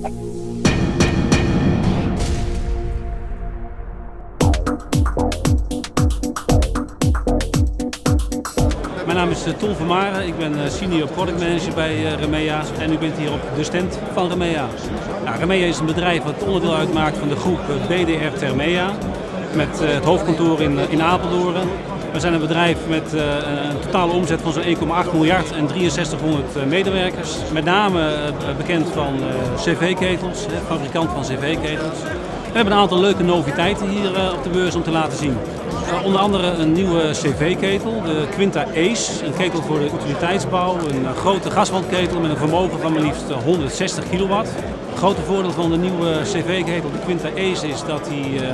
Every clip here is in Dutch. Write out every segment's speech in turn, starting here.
Mijn naam is eh, Ton van Maren, ik ben eh, senior product manager bij eh, Remea. En u bent hier op de stand van Remea. Nou, Remea is een bedrijf dat onderdeel uitmaakt van de groep BDR Thermea met het hoofdkantoor in, in Apeldoorn. We zijn een bedrijf met een totale omzet van zo'n 1,8 miljard en 6300 medewerkers. Met name bekend van cv-ketels, fabrikant van cv-ketels. We hebben een aantal leuke noviteiten hier op de beurs om te laten zien. Onder andere een nieuwe cv-ketel, de Quinta Ace. Een ketel voor de utiliteitsbouw, een grote gaswandketel met een vermogen van maar liefst 160 kilowatt. Het grote voordeel van de nieuwe cv-ketel, de Quinta Ace, is dat hij uh,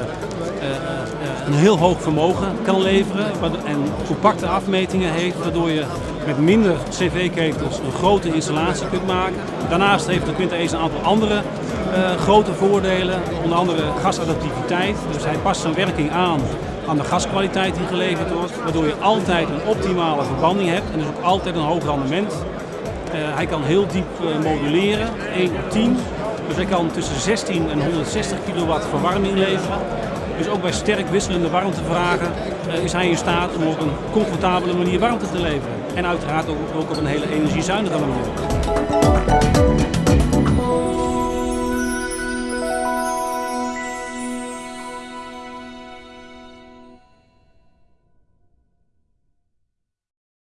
een heel hoog vermogen kan leveren en compacte afmetingen heeft, waardoor je met minder cv-ketels een grote installatie kunt maken. Daarnaast heeft de Quinta Ace een aantal andere grote voordelen, onder andere gasadaptiviteit. Dus hij past zijn werking aan aan de gaskwaliteit die geleverd wordt, waardoor je altijd een optimale verbanding hebt en dus ook altijd een hoog rendement. Hij kan heel diep moduleren, 1 op 10. Dus hij kan tussen 16 en 160 kilowatt verwarming leveren. Dus ook bij sterk wisselende warmtevragen uh, is hij in staat om op een comfortabele manier warmte te leveren. En uiteraard ook op een hele energiezuinige manier.